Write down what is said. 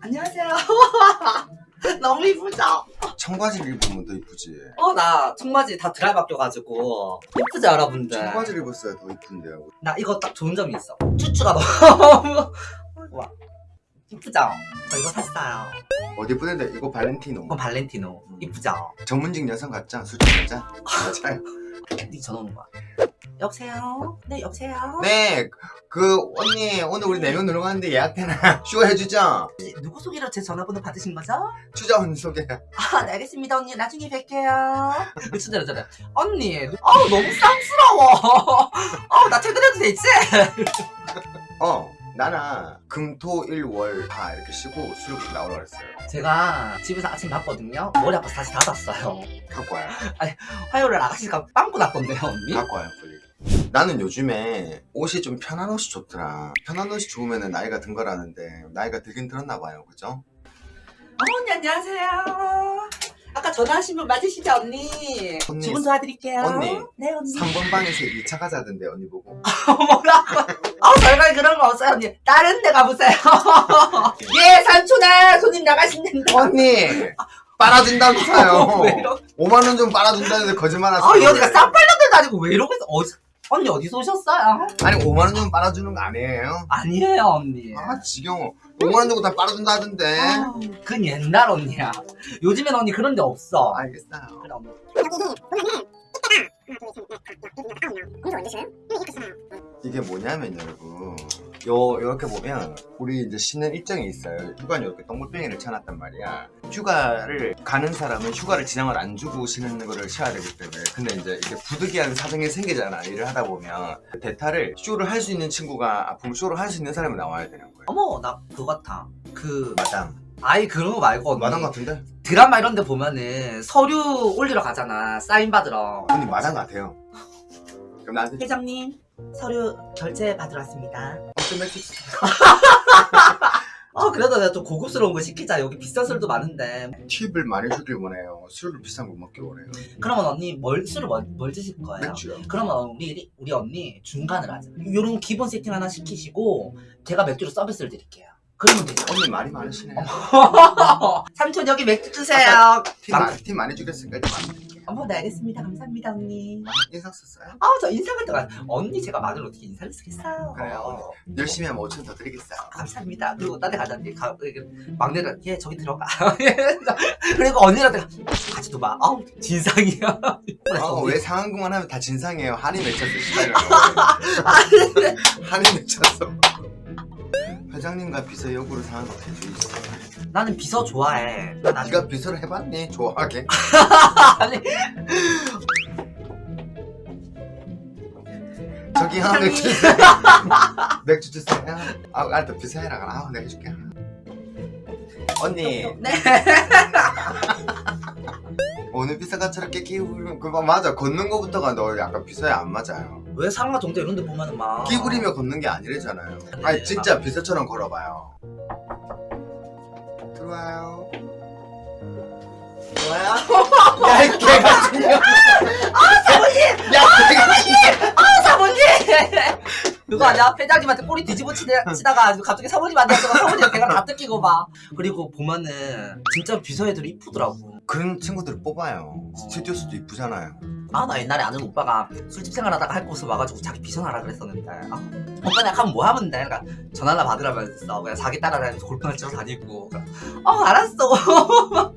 안녕하세요. 너무 이쁘죠? 청바지를 입으면 더 이쁘지. 어, 나 청바지 다 드라이 바뀌어가지고. 이쁘지, 여러분들? 청바지를 입었어야 더 이쁜데요. 나 이거 딱 좋은 점이 있어. 쭈쭈가 너무. 와. 이쁘죠? 저 이거 샀어요. 어디 예쁘는데 이거 발렌티노. 이건 발렌티노. 이쁘죠? 전문직 여성 같죠? 솔직히 여자? 맞아요. 네 전화 오는 거야. 여보세요? 네, 여보세요? 네, 그 언니 오늘 우리 네명 놀러 가는데 예약되나? 쇼 해주죠? 누구 소개로 제 전화번호 받으신 거죠? 추자 언니 소개. 아, 네, 알겠습니다, 언니. 나중에 뵐게요. 미친대로 저래. 언니, 아우, 너무 쌍스러워. 아우, 나 퇴근해도 되지? 어, 나는 금토일월 다 이렇게 쉬고 술 나오라 그랬어요. 제가 집에서 아침 봤거든요. 머리 아파서 다시 닫았어요. 갖고 와요. 화요일에 아가씨가 빵꾸 났던데요, 언니? 갖고 와요, 빨리. 나는 요즘에 옷이 좀 편한 옷이 좋더라. 편한 옷이 좋으면 나이가 든 거라는데 나이가 들긴 들었나 봐요, 그죠? 어, 언니, 안녕하세요. 아까 전화하신 분 맞으시죠, 언니? 언니, 주문 도와드릴게요. 언니. 네, 언니. 3번 방에서 2차 가자던데 언니 보고. 뭐라고? 없어요, 언니. 다른 데 가보세요. 예, 삼촌아, 손님 나가신는데. 언니! 빨아준다면서요. 왜 이러? 5만 원 좀 빨아준다는데 거짓말 하세요. 아, 이 어디가 쌈빨려들도 아니고 왜 이러고 있어? 어디, 언니 어디서 오셨어요? 아니 5만 원 좀 빨아주는 거 아니에요? 아니에요, 언니. 아 지겨워. 5만 원 주고 다 빨아준다 하던데. 아, 그건 옛날 언니야. 요즘엔 언니 그런 데 없어. 알겠어요. 언니. 이게 뭐냐면 여러분 요 이렇게 보면 우리 이제 쉬는 일정이 있어요. 휴가는 이렇게 동글뱅이를 쳐놨단 말이야. 휴가를 가는 사람은 휴가를 지장을 안 주고 쉬는 거를 쉬어야 되기 때문에 근데 이제 이게 부득이한 사정이 생기잖아 일을 하다 보면 대타를 쇼를 할 수 있는 친구가 아프면 쇼를 할 수 있는 사람이 나와야 되는 거예요. 어머, 나 그거 같아. 그, 마담 아이, 그런 거 말고, 언니. 마담 같은데? 드라마 이런 데 보면은 서류 올리러 가잖아. 사인 받으러. 언니 마담 같아요. 그럼 나한테 회장님, 서류 결제 받으러 왔습니다. 어떤 맥주 주세요. 어, 그래도 내가 좀 고급스러운 거 시키자. 여기 비싼 술도 많은데. 팁을 많이 주길 원해요. 술을 비싼 거 먹길 원해요. 그러면 언니 뭘, 술을 뭘, 뭘 드실 거예요? 맥주요. 그러면 우리, 우리 언니 중간을 하자. 요런 기본 세팅 하나 시키시고, 제가 맥주로 서비스를 드릴게요. 그러면 되죠. 언니 말이 많으시네요. 삼촌 여기 맥주 주세요. 팁, 많이, 주겠으니까. 어머, 네, 알겠습니다. 감사합니다, 언니. 인상 썼어요? 아, 저 인상을 또, 가- 언니 제가 말을 어떻게 인사를 쓰겠어요. 그래요. 열심히 하면 5천 더 드리겠어요. 감사합니다. 그리고 딴데 가자니 가, 이렇게 막내를 얘 저기 들어가. 그리고 언니한테 같이 둬봐. 아우 진상이야. 언니, 왜 상한금만 하면 다 진상이에요. 한이 맺혔어, 시달려요. 한이 맺혔어. 회장님과 비서 역으로 상한 어떻게 주있어 나는 비서 좋아해. 나, 나, 네가 비서를 해봤니? 좋아하게. 아니 저기요, 회장님. 맥주 주세요. 맥주 주세요. 아, 알았다, 비서 해라. 아, 내가 해줄게. 언니, 네. 오늘 비서가 저렇게 끼우면, 그, 맞아. 걷는 거부터가 너 약간 비서에 안 맞아요. 왜 상가 정대 이런 데 보면은 막 끼부리며 걷는 게 아니래잖아요. 아니 진짜 비서처럼 걸어봐요. 들어와요. 뭐야? 야 이 개가 죽여. 사모님! 야 개가 아 사모님! 그거 아니야? 회장님한테 꼬리 뒤집어 치다, 치다가 갑자기 사모님한테 하다가 사모님 걔가 다 뜯기고 막 그리고 보면은 진짜 비서 애들이 이쁘더라고 그런 친구들을 뽑아요. 음. 스튜디오수도 이쁘잖아요. 아 나 옛날에 아는 오빠가 술집 생활하다가 할 곳을 와가지고 자기 비전하라 그랬었는데. 아, 오빠 내가 가면 뭐 하면 돼? 그러니까 전화나 받으라면서 그냥 자기 따라다니면서 골프나 치러 다니고. 그러니까, 어 알았어.